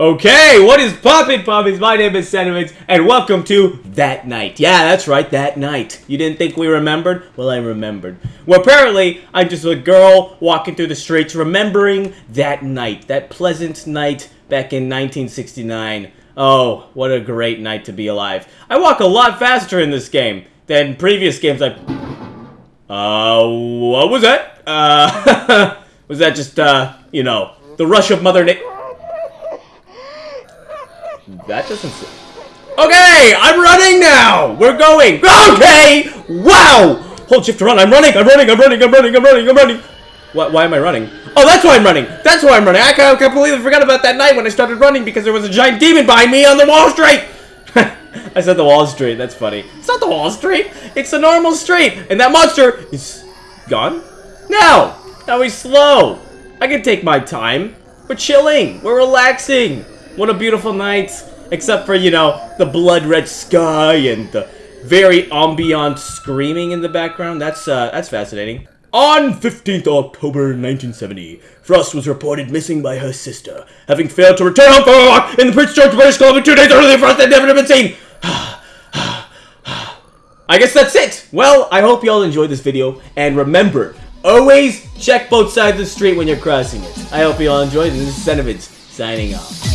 Okay, what is poppin' poppies? My name is Sentiments, and welcome to That Night. Yeah, that's right, That Night. You didn't think we remembered? Well, I remembered. Well, apparently, I'm just a girl walking through the streets remembering that night, that pleasant night back in 1969. Oh, what a great night to be alive. I walk a lot faster in this game than previous games I... Uh, what was that? Uh, was that just, uh, you know, the rush of Mother Nature? That doesn't... Okay, I'm running now! We're going! Okay! Wow! Hold shift to run. I'm running, I'm running, I'm running, I'm running, I'm running, I'm running. Why, why am I running? Oh, that's why I'm running! That's why I'm running! I completely forgot about that night when I started running because there was a giant demon behind me on the wall street! I said the wall street, that's funny. It's not the wall street, it's the normal street! And that monster is gone? No! Now he's slow! I can take my time. We're chilling, we're relaxing. What a beautiful night. Except for, you know, the blood red sky and the very ambient screaming in the background. That's, uh, that's fascinating. On 15th October 1970, Frost was reported missing by her sister, having failed to return home from work in the Prince George, British Columbia two days earlier. Frost had never been seen. I guess that's it. Well, I hope you all enjoyed this video, and remember, always check both sides of the street when you're crossing it. I hope you all enjoyed, and this is Sentiments, signing off.